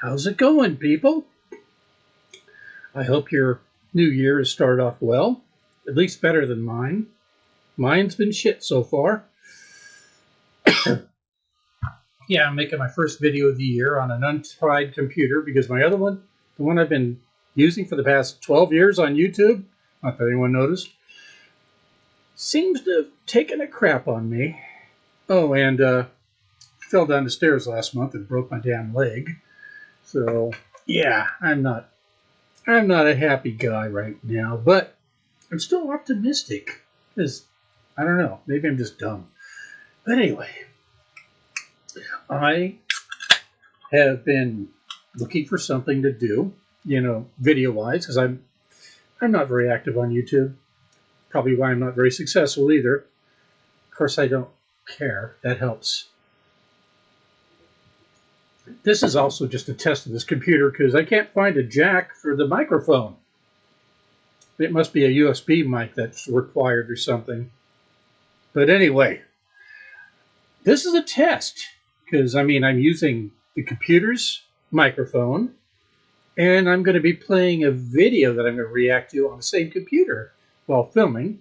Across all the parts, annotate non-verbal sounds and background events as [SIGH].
How's it going, people? I hope your new year has started off well, at least better than mine. Mine's been shit so far. [COUGHS] yeah, I'm making my first video of the year on an untried computer because my other one, the one I've been using for the past 12 years on YouTube, not that anyone noticed, seems to have taken a crap on me. Oh, and uh, fell down the stairs last month and broke my damn leg. So yeah, I'm not I'm not a happy guy right now, but I'm still optimistic because I don't know, maybe I'm just dumb. But anyway, I have been looking for something to do, you know, video wise, because I'm I'm not very active on YouTube. Probably why I'm not very successful either. Of course, I don't care. That helps this is also just a test of this computer because I can't find a jack for the microphone. It must be a USB mic that's required or something. But anyway, this is a test because I mean I'm using the computer's microphone and I'm going to be playing a video that I'm going to react to on the same computer while filming.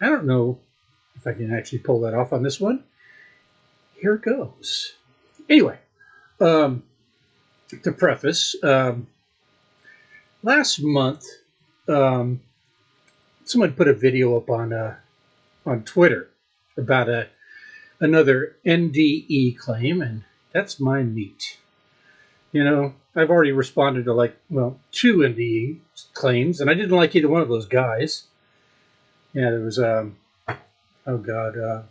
I don't know if I can actually pull that off on this one. Here it goes. Anyway, um, to preface, um, last month, um, someone put a video up on uh, on Twitter about a another NDE claim, and that's my meat. You know, I've already responded to like well two NDE claims, and I didn't like either one of those guys. Yeah, there was um, oh god, uh,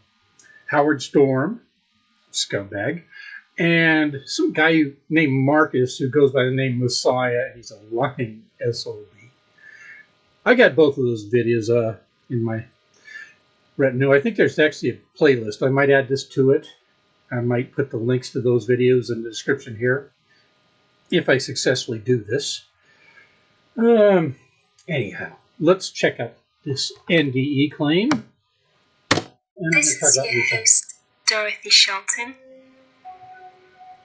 Howard Storm, scumbag, and some guy named Marcus who goes by the name Messiah. He's a lying SOB. I got both of those videos uh, in my retinue. I think there's actually a playlist. I might add this to it. I might put the links to those videos in the description here if I successfully do this. Um, anyhow, let's check out this NDE claim. And this is your host, Dorothy Shelton.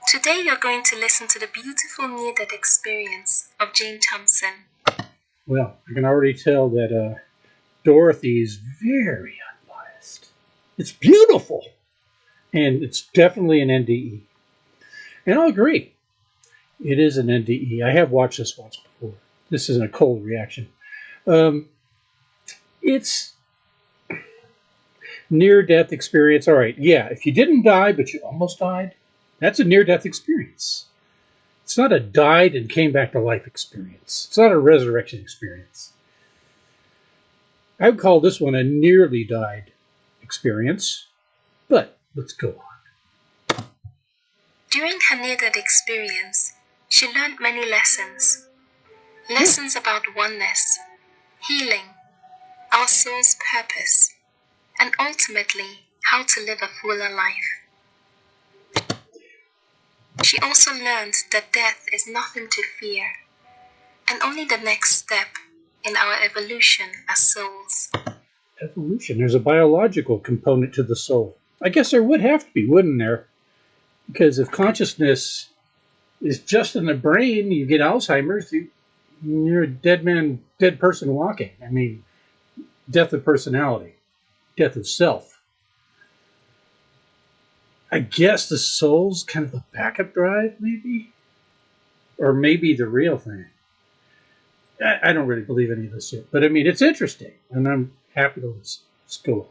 Today you're going to listen to the beautiful near-death experience of Jane Thompson. Well, I can already tell that uh, Dorothy is very unbiased. It's beautiful. And it's definitely an NDE. And I'll agree. It is an NDE. I have watched this once before. This isn't a cold reaction. Um, it's near-death experience. All right, yeah, if you didn't die, but you almost died, that's a near death experience. It's not a died and came back to life experience. It's not a resurrection experience. I would call this one a nearly died experience, but let's go on. During her near death experience, she learned many lessons. Lessons about oneness, healing, our soul's purpose, and ultimately how to live a fuller life. She also learned that death is nothing to fear, and only the next step in our evolution as souls. Evolution? There's a biological component to the soul. I guess there would have to be, wouldn't there? Because if consciousness is just in the brain, you get Alzheimer's, you, you're a dead man, dead person walking. I mean, death of personality, death of self. I guess the soul's kind of a backup drive, maybe? Or maybe the real thing. I, I don't really believe any of this yet. But I mean, it's interesting, and I'm happy to listen. Let's go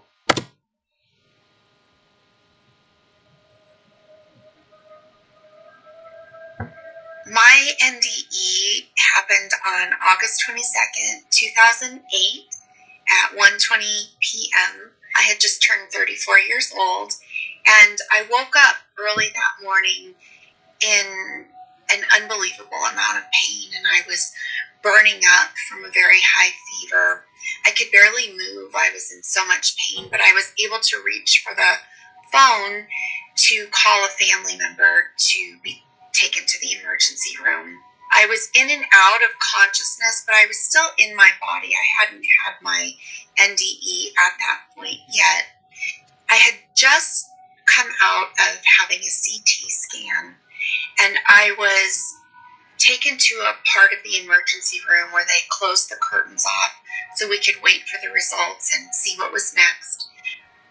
My NDE happened on August 22nd, 2008 at 1:20 p.m. I had just turned 34 years old and I woke up early that morning in an unbelievable amount of pain, and I was burning up from a very high fever. I could barely move. I was in so much pain, but I was able to reach for the phone to call a family member to be taken to the emergency room. I was in and out of consciousness, but I was still in my body. I hadn't had my NDE at that point yet. I had just come out of having a CT scan and I was taken to a part of the emergency room where they closed the curtains off so we could wait for the results and see what was next.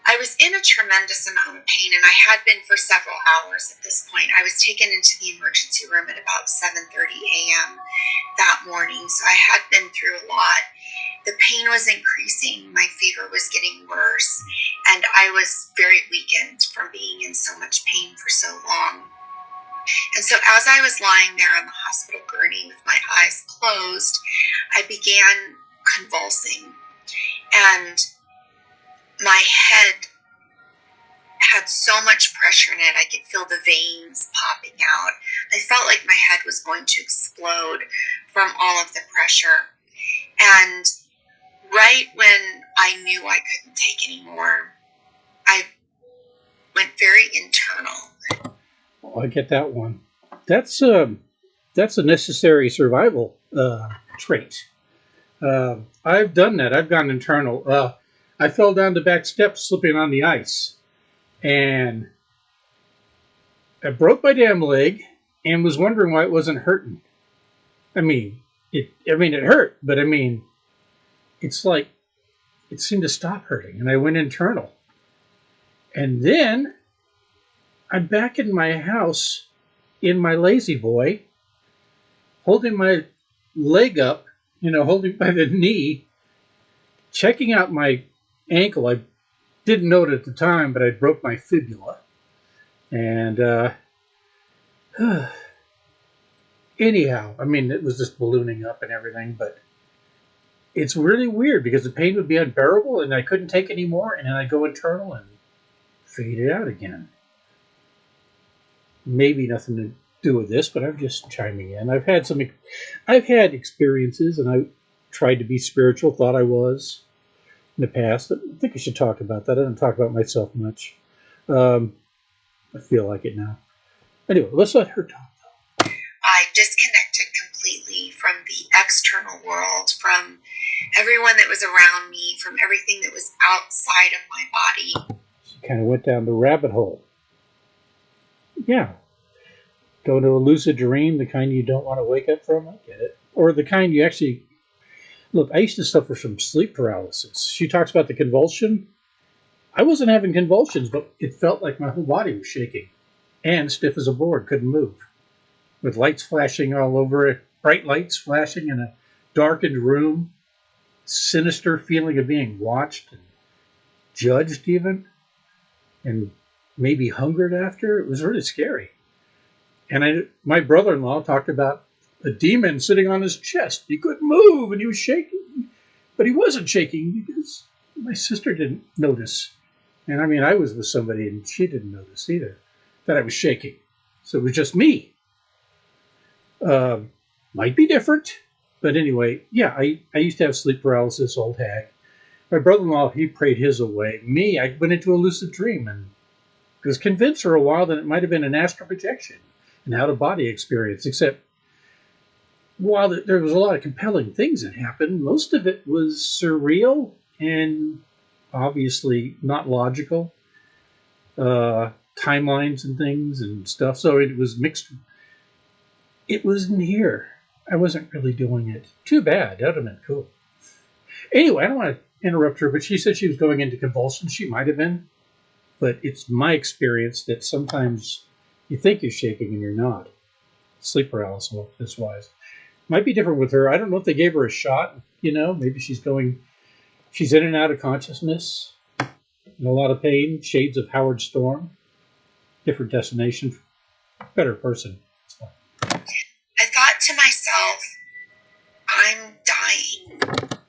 I was in a tremendous amount of pain and I had been for several hours at this point. I was taken into the emergency room at about 7:30 a.m. that morning, so I had been through a lot. The pain was increasing, my fever was getting worse, and I was very weakened from being in so much pain for so long. And so, as I was lying there on the hospital gurney with my eyes closed, I began convulsing. And my head had so much pressure in it, I could feel the veins popping out. I felt like my head was going to explode from all of the pressure. And right when I knew I couldn't take anymore, I went very internal. Oh, I get that one. That's um, that's a necessary survival uh, trait. Uh, I've done that. I've gone internal. Uh, I fell down the back steps, slipping on the ice, and I broke my damn leg, and was wondering why it wasn't hurting. I mean, it. I mean, it hurt, but I mean, it's like it seemed to stop hurting, and I went internal, and then I'm back in my house in my lazy boy, holding my leg up, you know, holding by the knee, checking out my ankle. I didn't know it at the time, but I broke my fibula. And uh, [SIGHS] anyhow, I mean, it was just ballooning up and everything, but it's really weird because the pain would be unbearable and I couldn't take any more, and then I'd go internal and fade it out again maybe nothing to do with this, but I'm just chiming in. I've had some, I've had experiences, and I tried to be spiritual, thought I was in the past. I think I should talk about that. I don't talk about myself much. Um, I feel like it now. Anyway, let's let her talk. I disconnected completely from the external world, from everyone that was around me, from everything that was outside of my body. She kind of went down the rabbit hole yeah, go to a lucid dream, the kind you don't want to wake up from. I get it. Or the kind you actually look. I used to suffer from sleep paralysis. She talks about the convulsion. I wasn't having convulsions, but it felt like my whole body was shaking and stiff as a board, couldn't move, with lights flashing all over it, bright lights flashing in a darkened room, sinister feeling of being watched and judged, even, and maybe hungered after. It was really scary. And I, my brother-in-law talked about a demon sitting on his chest. He couldn't move, and he was shaking, but he wasn't shaking because my sister didn't notice. And I mean, I was with somebody, and she didn't notice either that I was shaking. So it was just me. Um, might be different, but anyway, yeah, I, I used to have sleep paralysis, old hag. My brother-in-law, he prayed his away. Me, I went into a lucid dream and was convinced for a while that it might have been an astral projection, an out of body experience, except while there was a lot of compelling things that happened, most of it was surreal and obviously not logical. Uh, timelines and things and stuff. So it was mixed. It wasn't here. I wasn't really doing it. Too bad. That would have been cool. Anyway, I don't want to interrupt her, but she said she was going into convulsions. She might have been. But it's my experience that sometimes you think you're shaking and you're not. Sleep paralysis this wise. Might be different with her. I don't know if they gave her a shot, you know, maybe she's going, she's in and out of consciousness, in a lot of pain, shades of Howard Storm, different destination, better person.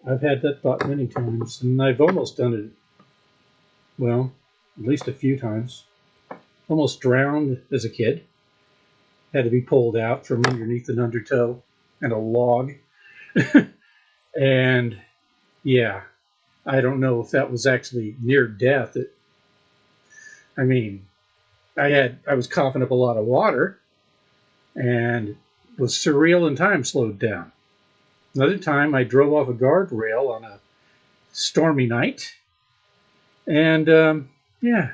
I've had that thought many times, and I've almost done it. Well, at least a few times. Almost drowned as a kid. Had to be pulled out from underneath an undertow and a log. [LAUGHS] and yeah, I don't know if that was actually near death. It, I mean, I had I was coughing up a lot of water, and was surreal and time slowed down. Another time, I drove off a guardrail on a stormy night, and um, yeah.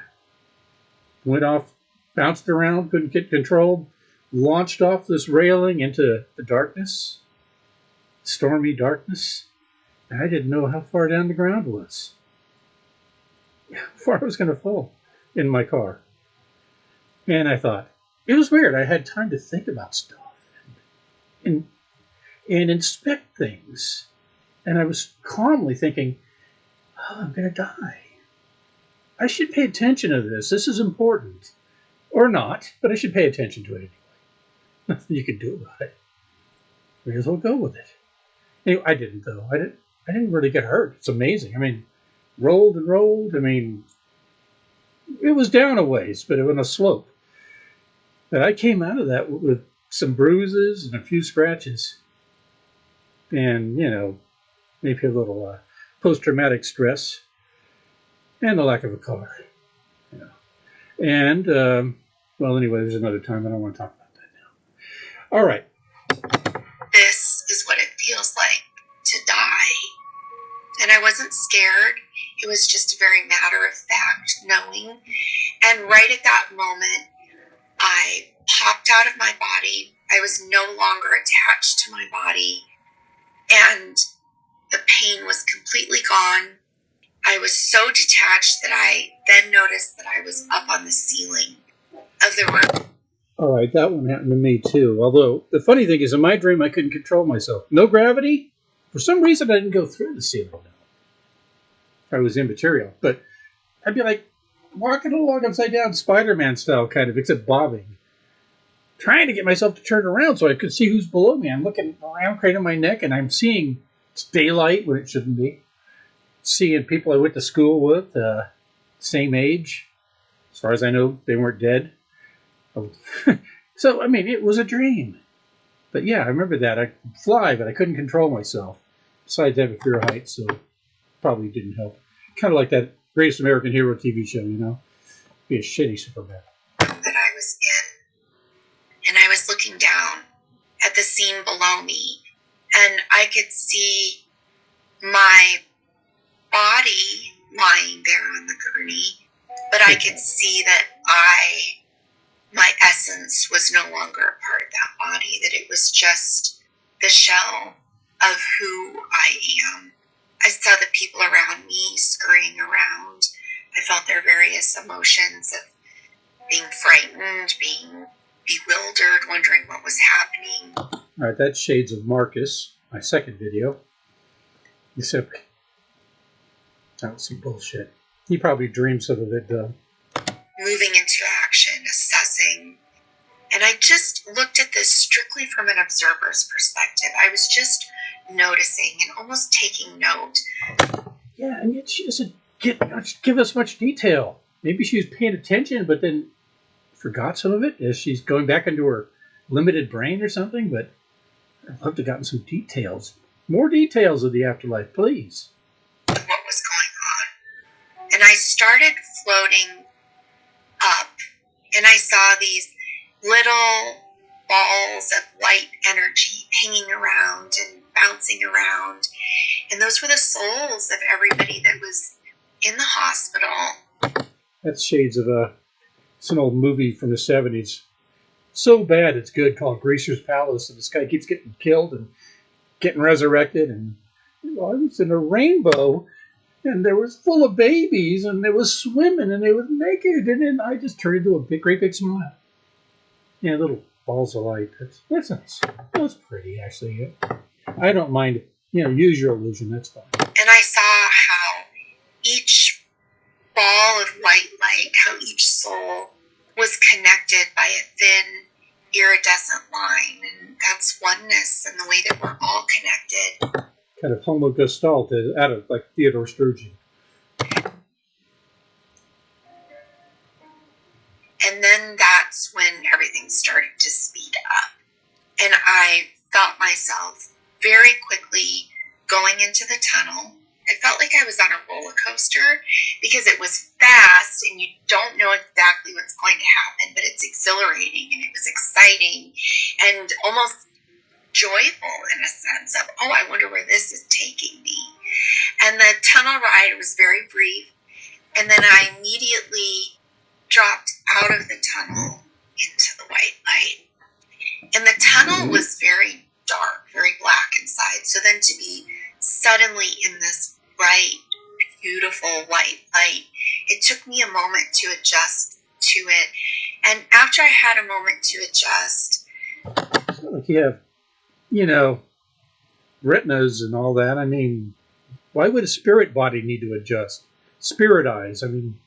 Went off, bounced around, couldn't get control, launched off this railing into the darkness, stormy darkness. I didn't know how far down the ground was, how far I was going to fall in my car. And I thought, it was weird. I had time to think about stuff and, and, and inspect things. And I was calmly thinking, oh, I'm going to die. I should pay attention to this. This is important. Or not, but I should pay attention to it anyway. [LAUGHS] Nothing you can do about it. May as well go with it. Anyway, I didn't though. I didn't. I didn't really get hurt. It's amazing. I mean, rolled and rolled. I mean, it was down a ways, but it was on a slope. But I came out of that with some bruises and a few scratches, and you know, maybe a little uh, post-traumatic stress, and the lack of a car. And um, well, anyway, there's another time. I don't want to talk about that now. All right. This is what it feels like to die. And I wasn't scared. It was just a very matter of fact knowing. And right at that moment, I popped out of my body. I was no longer attached to my body. And the pain was completely gone. I was so detached that I then noticed that I was up on the ceiling of the room. All right, that one happened to me too. Although the funny thing is, in my dream, I couldn't control myself. No gravity. For some reason, I didn't go through the ceiling. I was immaterial, but I'd be like walking along upside down, Spider-Man style, kind of, except bobbing, trying to get myself to turn around so I could see who's below me. I'm looking around, craning my neck, and I'm seeing it's daylight when it shouldn't be. Seeing people I went to school with, uh, same age. As far as I know, they weren't dead. [LAUGHS] so, I mean, it was a dream. But yeah, I remember that. I fly, but I couldn't control myself. Besides, I have a fear of heights, so probably didn't help. Kind of like that Greatest American Hero TV show, you know? Be a shitty Superman. That I was in. And I was looking down at the scene below me, and I could see my body lying there on the gurney, but I could [LAUGHS] see that I my essence was no longer a part of that body, that it was just the shell of who I am. I saw the people around me scurrying around. I felt their various emotions of being frightened, being bewildered, wondering what was happening. All right, that's Shades of Marcus, my second video. Except that was some bullshit. He probably dreams of it, though. Moving into action, assessing. And I just looked at this strictly from an observer's perspective. I was just noticing and almost taking note. Yeah, and yet she doesn't get much, give us much detail. Maybe she was paying attention, but then forgot some of it as she's going back into her limited brain or something. But I'd love to have gotten some details, more details of the afterlife, please. What was going on? And I started floating up, and I saw these little balls of light energy hanging around and bouncing around. And those were the souls of everybody that was in the hospital. That's shades of a. It's an old movie from the '70s. So bad it's good, called Greaser's Palace, and this guy keeps getting killed and getting resurrected. And I was in a rainbow, and there was full of babies, and they was swimming, and they was naked, and then I just turned into a big, great big smile. Yeah, little balls of light. That's that's. That's pretty, actually. I don't mind. You know, use your illusion. That's fine. And I saw how each ball of white light, how each soul was connected by a thin, iridescent line. And that's oneness and the way that we're all connected. Kind of homo gestalt uh, out of like Theodore Sturgeon. And then that's when everything started to speed up. And I felt myself very quickly going into the tunnel. I felt like I was on a roller coaster because it was fast and you don't know exactly what's going to happen, but it's exhilarating and it was exciting and almost joyful in a sense of, oh, I wonder where this is taking me. And the tunnel ride was very brief. And then I immediately dropped out of the tunnel into the white light. And the tunnel was very dark, very black inside. So then to be suddenly in this bright, beautiful white light, it took me a moment to adjust to it. And after I had a moment to adjust, you have, you know, retinas and all that. I mean, why would a spirit body need to adjust? Spirit eyes. I mean,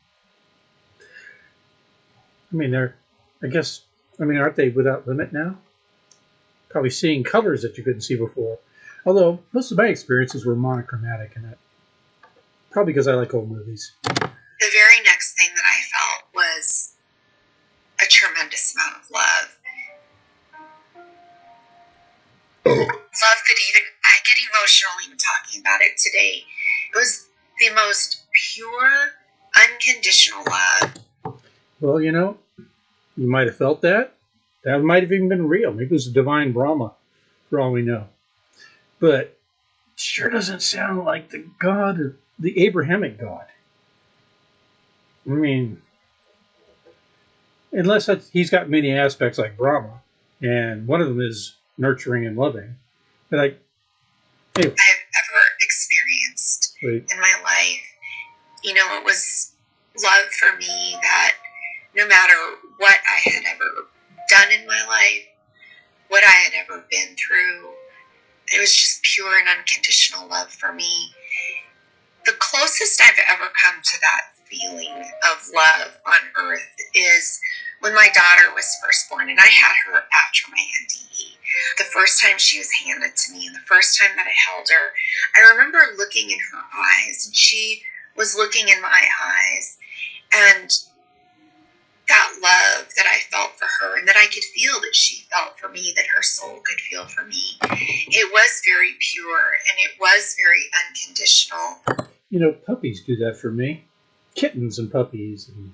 I mean, they're, I guess, I mean, aren't they without limit now? Probably seeing colors that you couldn't see before. Although most of my experiences were monochromatic in it. Probably because I like old movies. the very next thing that I felt was a tremendous amount of love. love could even, I get emotional even talking about it today. It was the most pure, unconditional love. Well, you know, you might have felt that. That might have even been real. Maybe it was a divine Brahma, for all we know. But it sure doesn't sound like the God, of- the Abrahamic God. I mean, unless he's got many aspects like Brahma, and one of them is nurturing and loving. But I, I've ever experienced in my life. You know, it was love for me that no matter what I had ever done in my life, what I had ever been through, it was just pure and unconditional love for me. The closest I've ever come to that feeling of love on earth is when my daughter was first born, and I had her after my NDE. The first time she was handed to me, and the first time that I held her, I remember looking in her eyes, and she was looking in my eyes, and that love that I felt for her, and that I could feel that she felt for me, that her soul could feel for me, it was very pure and it was very unconditional. You know, puppies do that for me. Kittens and puppies, and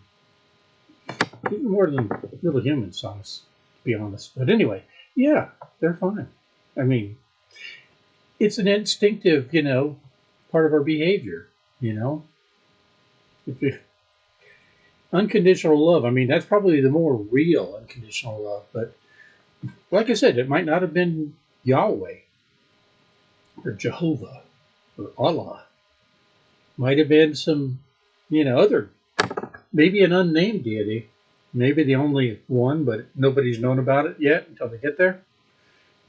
even more than little human honest, to be honest. But anyway, yeah, they're fine. I mean, it's an instinctive, you know, part of our behavior. You know, unconditional love. I mean, that's probably the more real unconditional love. But like I said, it might not have been Yahweh or Jehovah or Allah might have been some, you know, other, maybe an unnamed deity, maybe the only one, but nobody's known about it yet until they get there.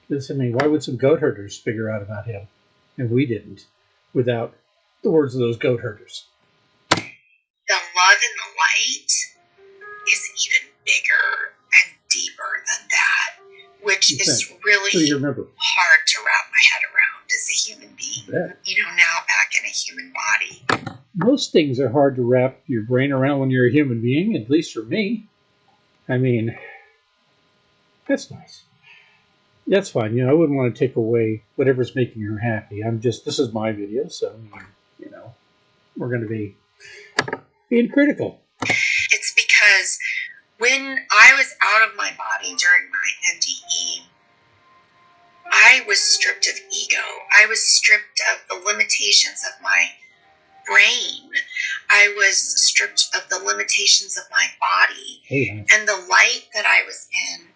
Because, I mean, why would some goat herders figure out about him? And we didn't, without the words of those goat herders. The love in the light is even bigger and deeper than that, which is So really remember hard to wrap my head around as a human being. You know, now back in a human body. Most things are hard to wrap your brain around when you're a human being, at least for me. I mean, that's nice. That's fine. You know, I wouldn't want to take away whatever's making her happy. I'm just, this is my video, so, you know, we're going to be being critical. It's because when I was out of my body during my I was stripped of ego. I was stripped of the limitations of my brain. I was stripped of the limitations of my body. Honey. And the light that I was in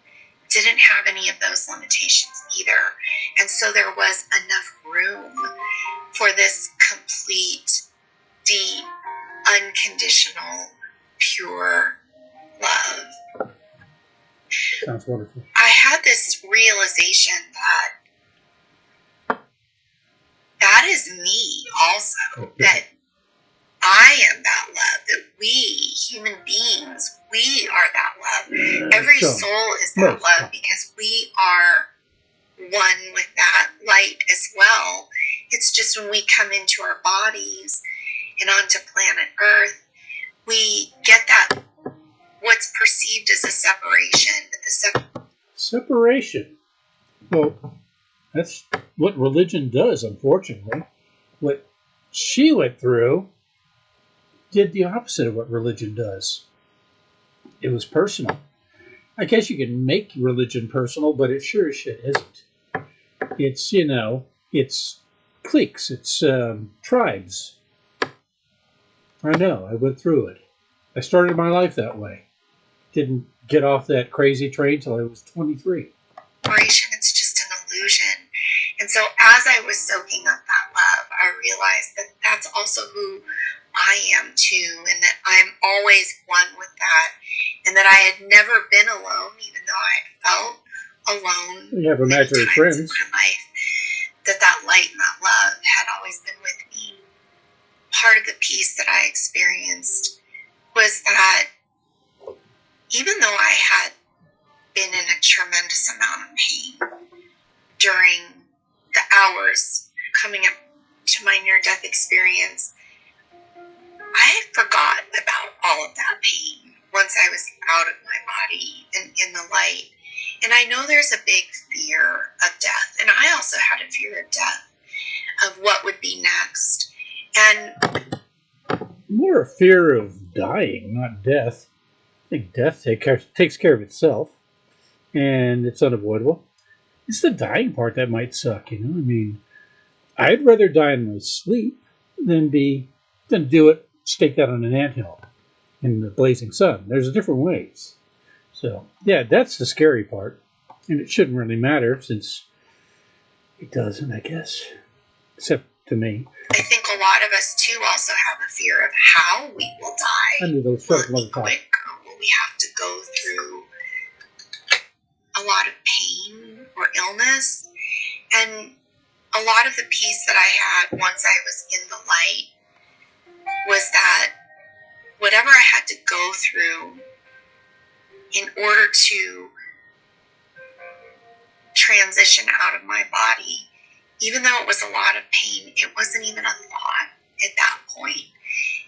didn't have any of those limitations either. And so there was enough room for this complete, deep, unconditional, pure love. sounds wonderful. I had this realization that is me also. That I am that love. That we, human beings, we are that love. Every So, soul is that love because we are one with that light as well. It's just when we come into our bodies and onto planet Earth, we get that what's perceived as a separation. But the sep- Separation. Well, that's what religion does, unfortunately. What she went through did the opposite of what religion does. It was personal. I guess you can make religion personal, but it sure as shit isn't. It's, you know, it's cliques, it's um, tribes. I know, I went through it. I started my life that way. Didn't get off that crazy train till I was 23. separation, it's just an illusion. And so as I was soaking up that love, I realized that that's also who I am too, and that I'm always one with that, and that I had never been alone, even though I felt alone. You have imaginary friends. in my life. That that light and that love had always been with me. Part of the peace that I experienced was that even though I had been in a tremendous amount of pain during the hours coming up to my near death experience, I forgot about all of that pain once I was out of my body and in the light. And I know there's a big fear of death. And I also had a fear of death, of what would be next. And More a fear of dying, not death. I think death take takes care of itself, and it's unavoidable. It's the dying part that might suck, you know. I mean, I'd rather die in my sleep than be than do it staked out on an anthill in the blazing sun. There's different ways. So yeah, that's the scary part, and it shouldn't really matter since it doesn't, I guess, except to me. I think a lot of us too also have a fear of how we will die. Under those Will short it be mother talk. quick will we have to go through a lot of pain or illness? And a lot of the peace that I had once I was in the light was that whatever I had to go through in order to transition out of my body, even though it was a lot of pain, it wasn't even a thought at that point.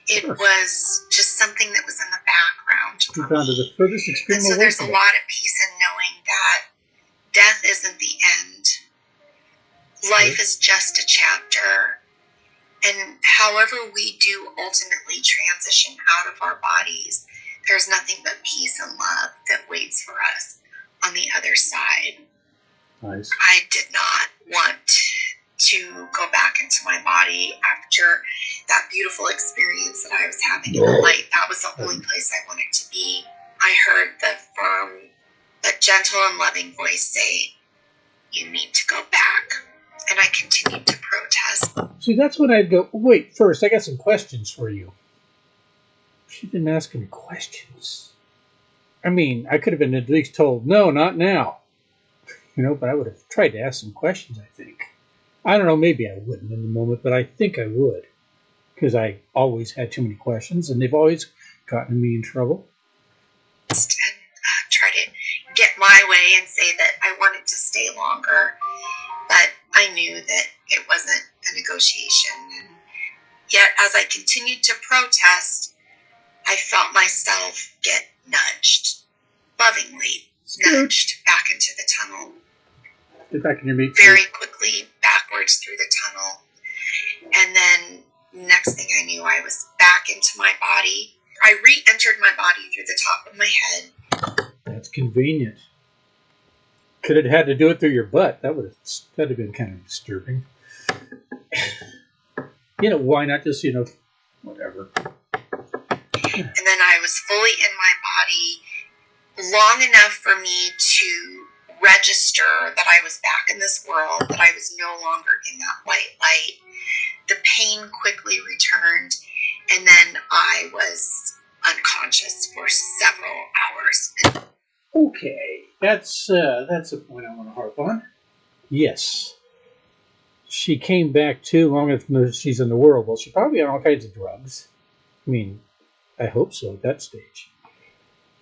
It was just something that was in the background. You found it the furthest extreme And so there's a lot of peace that death isn't the end. Life is just a chapter. And however we do ultimately transition out of our bodies, there's nothing but peace and love that waits for us on the other side. Nice. I did not want to go back into my body after that beautiful experience that I was having in the light. That was the only mm. place I wanted to be. I heard the firm but gentle and loving voice say, You need to go back. And I continued to protest. See, that's when I'd go, wait, first, I got some questions for you. She didn't ask any questions. I mean, I could have been at least told, no, not now. You know, but I would have tried to ask some questions, I think. I don't know, maybe I wouldn't in the moment, but I think I would. Because I always had too many questions, and they've always gotten me in trouble. and uh, try to get my way and say that I wanted to stay longer. But I knew that it wasn't a negotiation. And yet, as I continued to protest, I felt myself get nudged, lovingly nudged back into the tunnel, Get back in your meat very suit. quickly backwards through the tunnel. And then, next thing I knew, I was back into my body. I re entered my body through the top of my head. That's convenient. Could have had to do it through your butt. That would have that'd have been kind of disturbing. you know, why not just, you know, whatever. and then I was fully in my body long enough for me to register that I was back in this world, that I was no longer in that white light. The pain quickly returned, and then I was unconscious for several hours. Okay, that's uh, that's a point I want to harp on. Yes, she came back too long as she's in the world. Well, she's probably on all kinds of drugs. I mean, I hope so at that stage.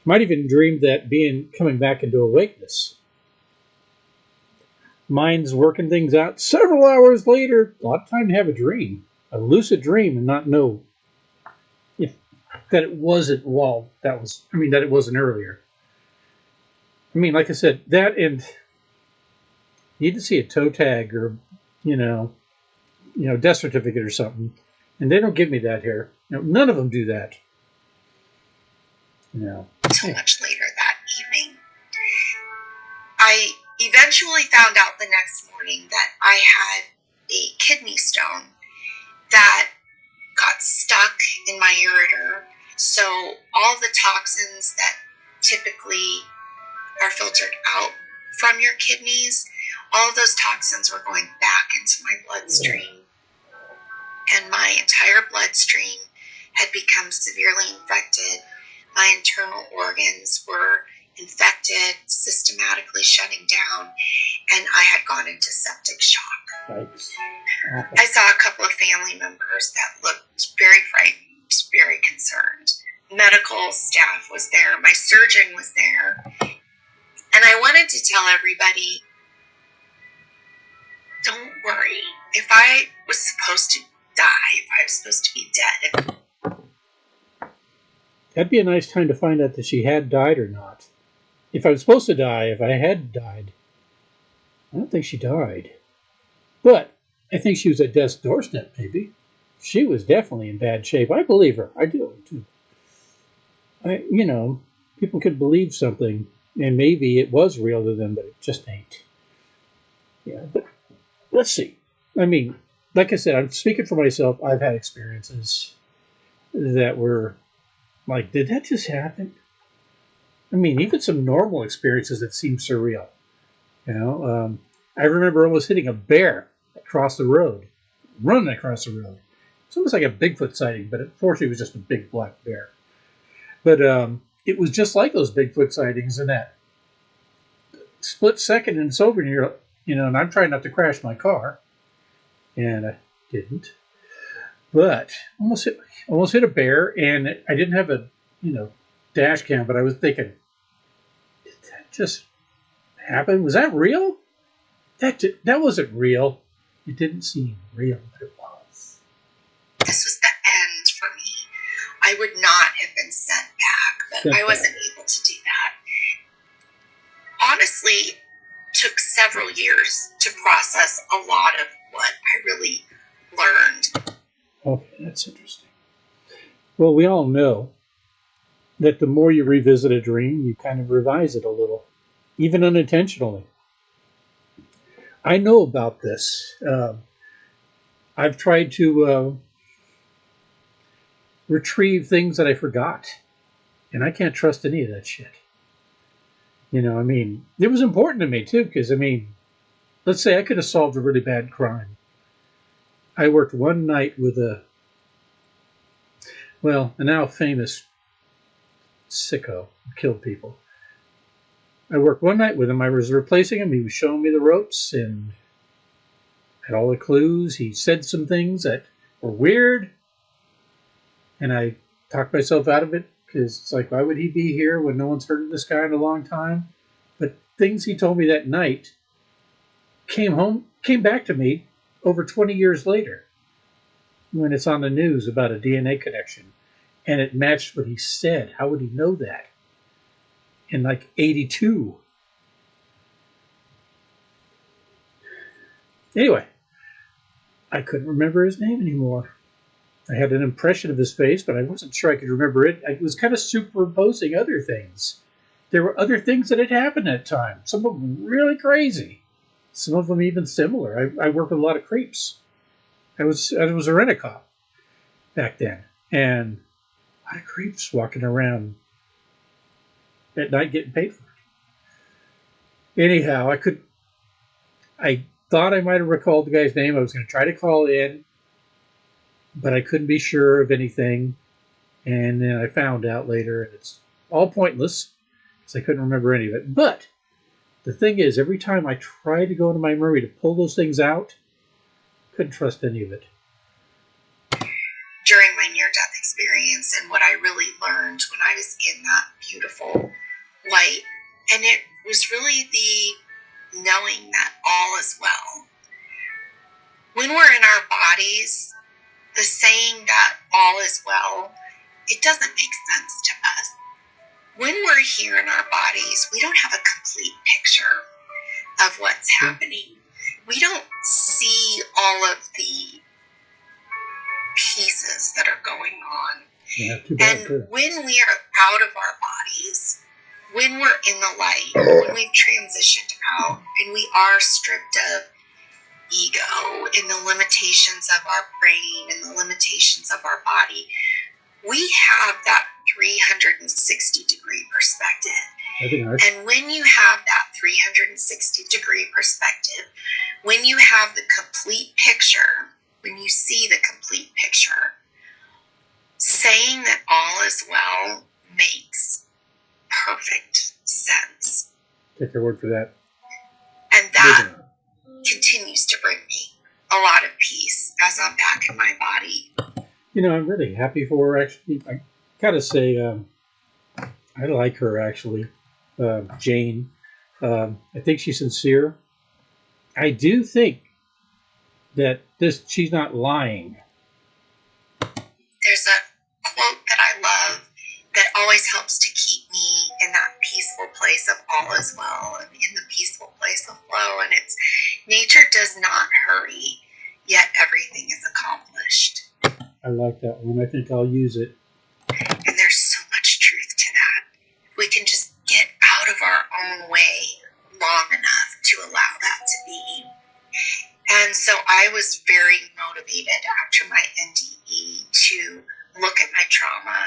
Might even dream that being coming back into awakeness. Mind's working things out. Several hours later, a lot of time to have a dream, a lucid dream, and not know if that it wasn't. Well, that was. I mean, that it wasn't earlier. I mean, like I said, that and you need to see a toe tag or, you know, you know, death certificate or something, and they don't give me that here. None of them do that. Know, until much later that evening. I eventually found out the next morning that I had a kidney stone that got stuck in my ureter. So all the toxins that typically are filtered out from your kidneys, all of those toxins were going back into my bloodstream. And my entire bloodstream had become severely infected. My internal organs were infected, systematically shutting down, and I had gone into septic shock. I saw a couple of family members that looked very frightened, very concerned. Medical staff was there, my surgeon was there, and I wanted to tell everybody don't worry. If I was supposed to die, if I was supposed to be dead, That'd be a nice time to find out that she had died or not. If I was supposed to die, if I had died, I don't think she died. But I think she was at death's doorstep, maybe. She was definitely in bad shape. I believe her. I do. Too. I, you know, people could believe something, and maybe it was real to them, but it just ain't. Yeah, but let's see. I mean, like I said, I'm speaking for myself. I've had experiences that were like, did that just happen? I mean, even some normal experiences that seem surreal. You know, um, I remember almost hitting a bear across the road, running across the road. It's almost like a Bigfoot sighting, but unfortunately, it was just a big black bear. But um, it was just like those Bigfoot sightings in that split second, and it's over, and you're, you know, and I'm trying not to crash my car, and I didn't. But almost hit, almost hit a bear, and I didn't have a, you know, dash cam, but I was thinking, did that just happen? Was that real? That that wasn't real. It didn't seem real, but it was. this was the end for me, I would not have been sent back, but Sent I wasn't able to do that. Honestly, took several years to process a lot of what I really learned. Okay, that's interesting. Well, we all know that the more you revisit a dream, you kind of revise it a little, even unintentionally. I know about this. Um I've tried to uh, retrieve things that I forgot, and I can't trust any of that shit. You know, I mean, it was important to me too, because I mean, let's say I could have solved a really bad crime. I worked one night with a, well, a now famous sicko who killed people. I worked one night with him. I was replacing him. He was showing me the ropes and had all the clues. He said some things that were weird. And I talked myself out of it because it's like, why would he be here when no one's heard of this guy in a long time? But things he told me that night came home, came back to me over 20 years later when it's on the news about a DNA connection and it matched what he said. How would he know that? In like 82. Anyway, I couldn't remember his name anymore. I had an impression of his face, but I wasn't sure I could remember it. I was kind of superimposing other things. There were other things that had happened at time, some of them really crazy some of them even similar. I, I worked with a lot of creeps. I was I was a rent a cop back then, and a lot of creeps walking around at night getting paid for it. Anyhow, I could. I thought I might have recalled the guy's name. I was going to try to call in, but I couldn't be sure of anything. And then I found out later, and it's all pointless because I couldn't remember any of it. But the thing is, every time I tried to go into my memory to pull those things out, couldn't trust any of it. during my near death experience and what I really learned when I was in that beautiful light. And it was really the knowing that all is well. When we're in our bodies, the saying that all is well, it doesn't make sense to us. When we're here in our bodies, we don't have a complete picture of what's happening. We don't see all of the pieces that are going on. Yeah. And Too. when we are out of our bodies, when we're in the light, when we've transitioned out and we are stripped of ego and the limitations of our brain and the limitations of our body, we have that 360 degree perspective. I think I, And when you have that 360 degree perspective, when you have the complete picture, when you see the complete picture, saying that all is well makes perfect sense. Take your word for that. And that continues to bring me a lot of peace as I'm back in my body. You know, I'm really happy for her. Actually, I gotta say, um, I like her. Actually, uh, Jane. Um, I think she's sincere. I do think that this she's not lying. Nature does not hurry, yet everything is accomplished. I like that one. I think I'll use it. And there's so much truth to that. We can just get out of our own way long enough to allow that to be. And so I was very motivated after my NDE to look at my trauma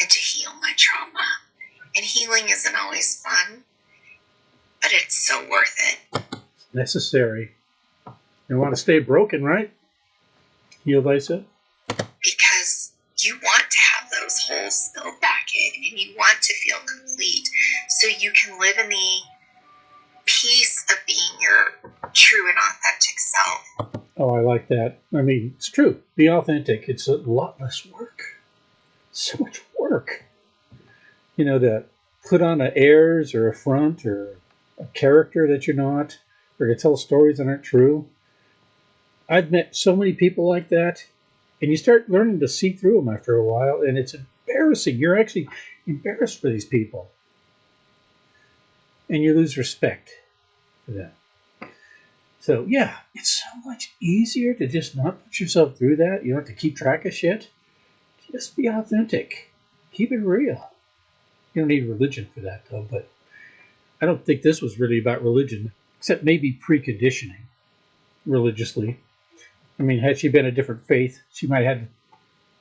and to heal my trauma. And healing isn't always fun, but it's so worth it. Necessary. You want to stay broken, right? Heal thyself. Because you want to have those holes filled back in and you want to feel complete so you can live in the peace of being your true and authentic self. Oh, I like that. I mean, it's true. Be authentic. It's a lot less work. So much work. You know, to put on a airs or a front or a character that you're not, or to tell stories that aren't true. I've met so many people like that, and you start learning to see through them after a while, and it's embarrassing. You're actually embarrassed for these people, and you lose respect for them. So, yeah, it's so much easier to just not put yourself through that. You don't have to keep track of shit. Just be authentic. Keep it real. You don't need religion for that, though, but I don't think this was really about religion, except maybe preconditioning religiously. I mean, had she been a different faith, she might have had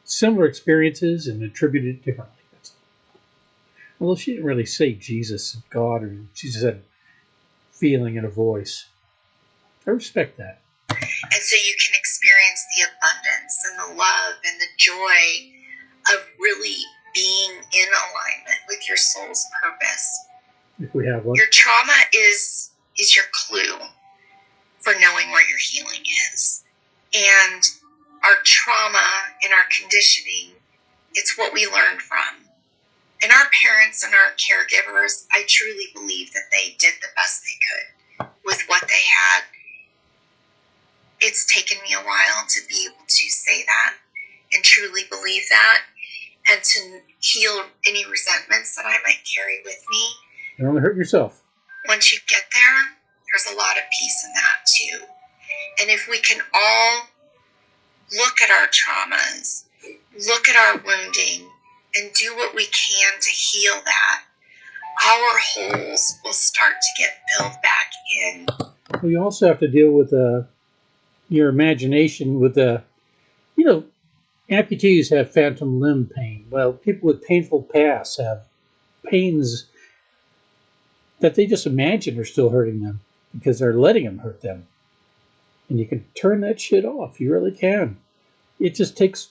similar experiences and attributed it differently. That's. Although she didn't really say Jesus, and God, or she just had feeling and a voice. I respect that. And so you can experience the abundance and the love and the joy of really being in alignment with your soul's purpose. If we have one. Your trauma is is your clue for knowing where your healing is. And our trauma and our conditioning, it's what we learned from. And our parents and our caregivers, I truly believe that they did the best they could with what they had. It's taken me a while to be able to say that and truly believe that and to heal any resentments that I might carry with me. You only hurt yourself. Once you get there, there's a lot of peace in that too. And if we can all look at our traumas, look at our wounding, and do what we can to heal that, our holes will start to get filled back in. We also have to deal with uh, your imagination with the, uh, you know, amputees have phantom limb pain. Well, people with painful pasts have pains that they just imagine are still hurting them because they're letting them hurt them. And you can turn that shit off. You really can. It just takes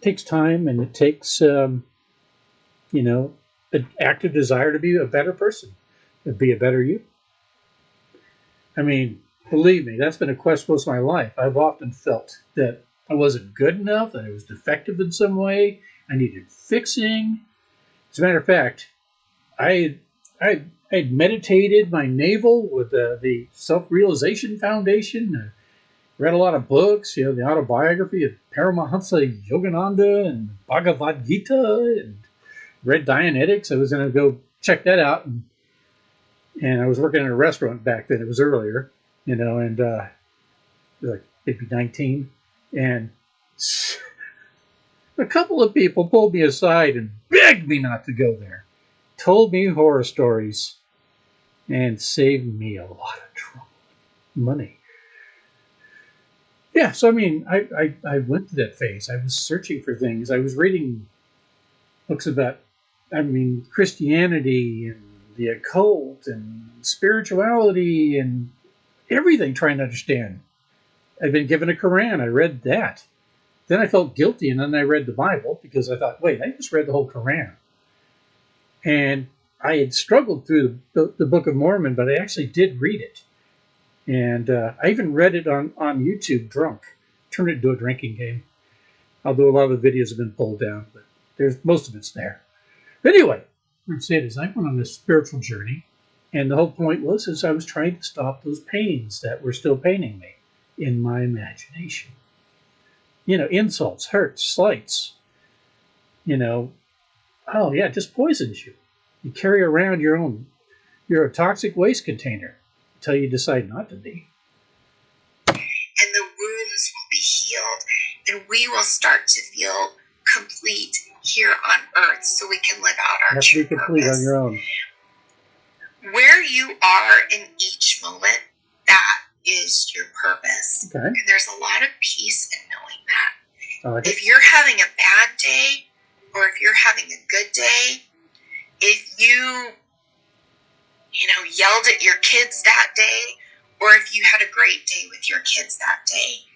takes time and it takes um, you know an active desire to be a better person, to be a better you. I mean, believe me, that's been a quest most of my life. I've often felt that I wasn't good enough, that I was defective in some way, I needed fixing. As a matter of fact, I I I had meditated my navel with uh, the Self Realization Foundation. Uh, read a lot of books, you know, the autobiography of Paramahansa Yogananda and Bhagavad Gita, and read Dianetics. I was going to go check that out, and, and I was working in a restaurant back then. It was earlier, you know, and uh, like maybe 19, and [LAUGHS] a couple of people pulled me aside and begged me not to go there. Told me horror stories and saved me a lot of trouble, money. Yeah, so I mean, I, I, I went through that phase. I was searching for things. I was reading books about, I mean, Christianity and the occult and spirituality and everything trying to understand. I'd been given a Quran. I read that. Then I felt guilty, and then I read the Bible because I thought, wait, I just read the whole Quran. And I had struggled through the, the Book of Mormon, but I actually did read it. And uh, I even read it on, on YouTube drunk, turned it into a drinking game. Although a lot of the videos have been pulled down, but there's most of it's there. But anyway, I'm saying is I went on this spiritual journey, and the whole point was is I was trying to stop those pains that were still paining me in my imagination. You know, insults, hurts, slights. You know, oh yeah, it just poisons you. You carry around your own, you're a toxic waste container until you decide not to be. and the wounds will be healed, and we will start to feel complete here on earth so we can live out You our have to true be complete purpose. on your own. Where you are in each moment, that is your purpose. Okay. And there's a lot of peace in knowing that. Like it. If you're having a bad day, or if you're having a good day, if you, you know, yelled at your kids that day, or if you had a great day with your kids that day,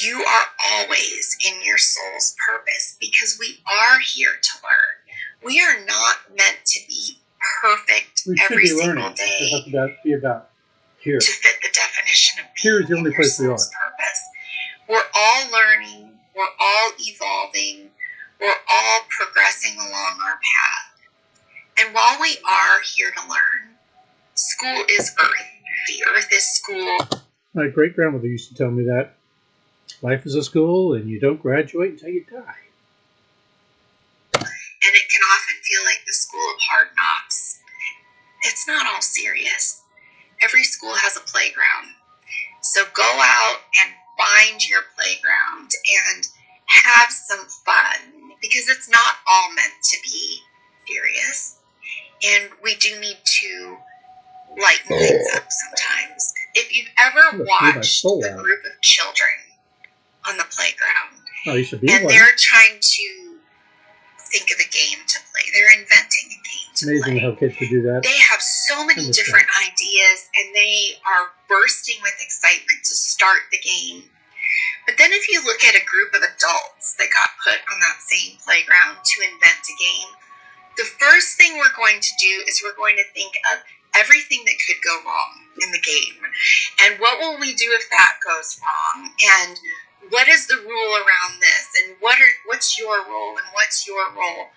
you are always in your soul's purpose because we are here to learn. We are not meant to be perfect We should every be single learning. day It has to be about here. to fit the definition of Here is the only place we soul's purpose. We're all learning, we're all evolving, we're all progressing along our path. And while we are here to learn, school is earth. The earth is school. My great grandmother used to tell me that life is a school and you don't graduate until you die. and it can often feel like the school of hard knocks. It's not all serious. Every school has a playground. So go out and find your playground and have some fun because it's not all meant to be serious. And we do need to lighten things up sometimes. If you've ever I'm gonna feel my watched a group of children on the playground, Oh, you should be and one. they're trying to think of a game to play. They're inventing a game to Amazing play. how kids could do that. They have so many different ideas and they are bursting with excitement to start the game. But then if you look at a group of adults that got put on that same playground to invent a game, the first thing we're going to do is we're going to think of everything that could go wrong in the game. And what will we do if that goes wrong? And what is the rule around this? And what are what's your role and what's your role?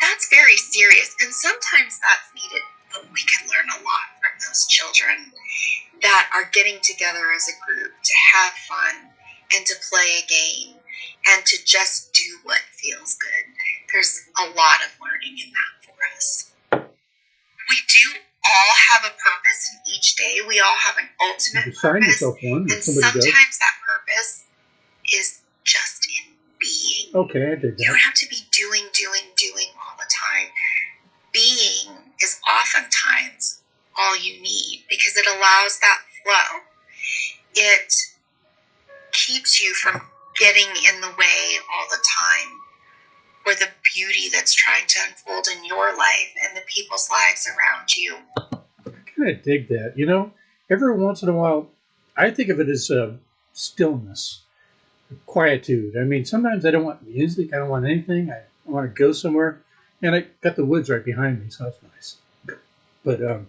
That's very serious. And sometimes that's needed, but we can learn a lot from those children that are getting together as a group to have fun and to play a game and to just do what feels good. There's a lot of learning in that for us. We do all have a purpose in each day. We all have an ultimate purpose. yourself one And if somebody does. sometimes that purpose is just in being. Okay, I did You don't have to be doing, doing, doing all the time. Being is oftentimes all you need because it allows that flow. It keeps you from getting in the way all the time or the beauty that's trying to unfold in your life and the people's lives around you. I kind of dig that. You know, every once in a while, I think of it as uh, stillness, quietude. I mean, sometimes I don't want music. I don't want anything. I want to go somewhere, and I got the woods right behind me, so that's nice. But um,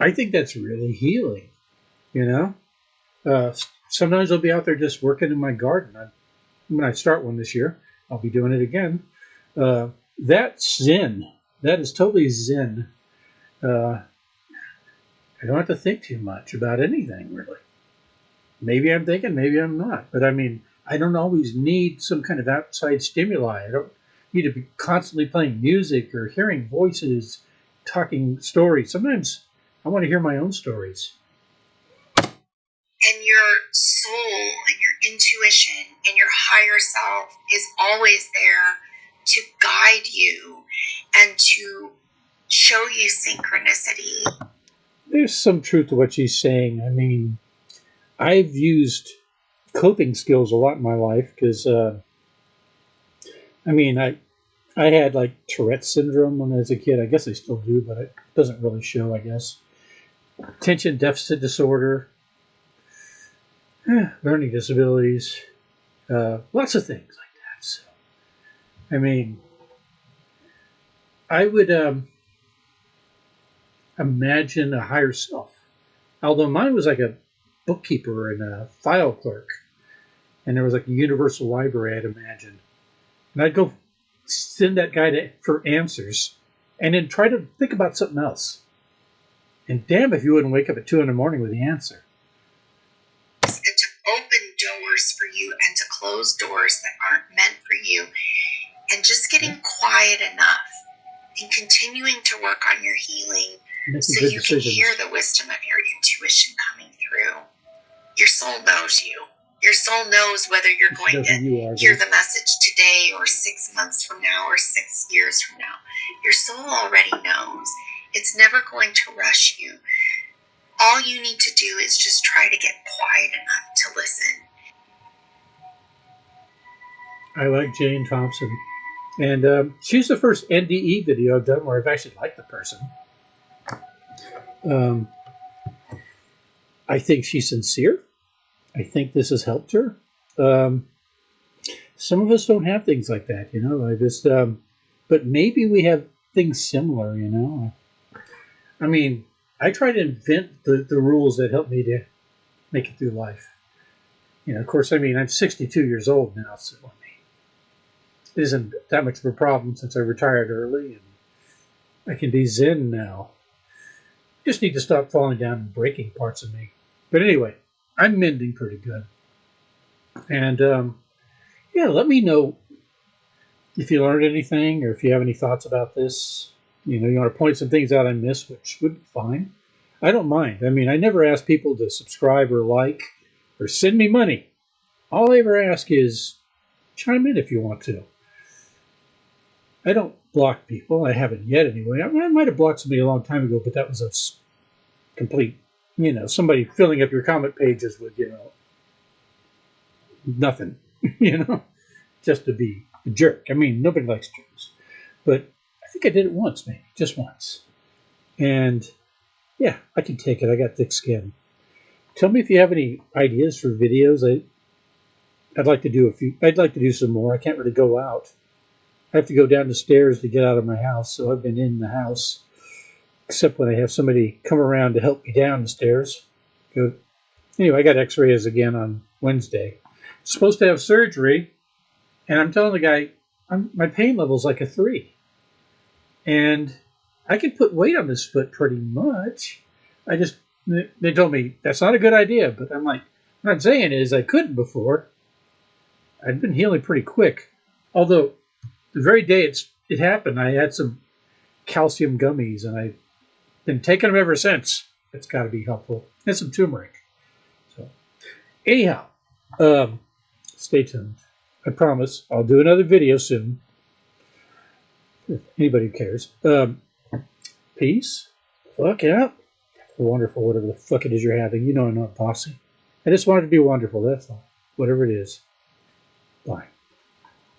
I think that's really healing. You know, uh, sometimes I'll be out there just working in my garden. I, when I start one this year, I'll be doing it again. Uh, that's zen. That is totally zen uh, I don't have to think too much about anything really. Maybe I'm thinking, maybe I'm not. But I mean, I don't always need some kind of outside stimuli. I don't need to be constantly playing music or hearing voices, talking stories. Sometimes I want to hear my own stories. and your soul and your intuition and your higher self is always there to guide you and to show you synchronicity. There's some truth to what she's saying. I mean, I've used coping skills a lot in my life because, uh, I mean, I I had like Tourette's syndrome when I was a kid. I guess I still do, but it doesn't really show, I guess. Attention deficit disorder, eh, learning disabilities, uh, lots of things like that. So, I mean, I would um, imagine a higher self. Although mine was like a bookkeeper and a file clerk, and there was like a universal library, I'd imagine. And I'd go send that guy to, for answers and then try to think about something else. And damn if you wouldn't wake up at two in the morning with the answer. and to open doors for you and to close doors that aren't meant for you. And just getting quiet enough and continuing to work on your healing Making so you can hear the wisdom of your intuition coming through. Your soul knows you. Your soul knows whether you're going to you are. hear the message today or six months from now or six years from now. Your soul already knows. It's never going to rush you. All you need to do is just try to get quiet enough to listen. I like Jane Thompson. And um, she's the first NDE video I've done where I've actually liked the person. Um, I think she's sincere. I think this has helped her. Um, some of us don't have things like that, you know. I just, um, but maybe we have things similar, you know. I mean, I try to invent the, the rules that help me to make it through life. You know, of course, I mean, I'm 62 years old now, so I mean, it isn't that much of a problem since I retired early and I can be zen now. Just need to stop falling down and breaking parts of me. But anyway, I'm mending pretty good. And um, yeah, let me know if you learned anything or if you have any thoughts about this. You know, you want to point some things out I missed, which would be fine. I don't mind. I mean, I never ask people to subscribe or like or send me money. All I ever ask is chime in if you want to. I don't block people. I haven't yet anyway. I, I might have blocked somebody a long time ago, but that was a complete, you know, somebody filling up your comment pages with, you know, nothing, [LAUGHS] you know, just to be a jerk. I mean, nobody likes jerks. But I think I did it once, maybe, just once. And yeah, I can take it. I got thick skin. Tell me if you have any ideas for videos. I, I'd like to do a few. I'd like to do some more. I can't really go out. I have to go down the stairs to get out of my house, so I've been in the house, except when I have somebody come around to help me down the stairs. Go. Anyway, I got X-rays again on Wednesday. Supposed to have surgery, and I'm telling the guy, I'm, my pain level's like a three, and I can put weight on this foot pretty much. I just they told me that's not a good idea, but I'm like, what I'm saying is I couldn't before. I'd been healing pretty quick, although the very day it's it happened, I had some calcium gummies, and I've been taking them ever since. It's got to be helpful, and some turmeric. So, anyhow, um, stay tuned. I promise I'll do another video soon. If anybody cares. Um, peace. Fuck yeah. Wonderful, whatever the fuck it is you're having. You know I'm not bossy. I just wanted to be wonderful, that's all. Whatever it is. Bye.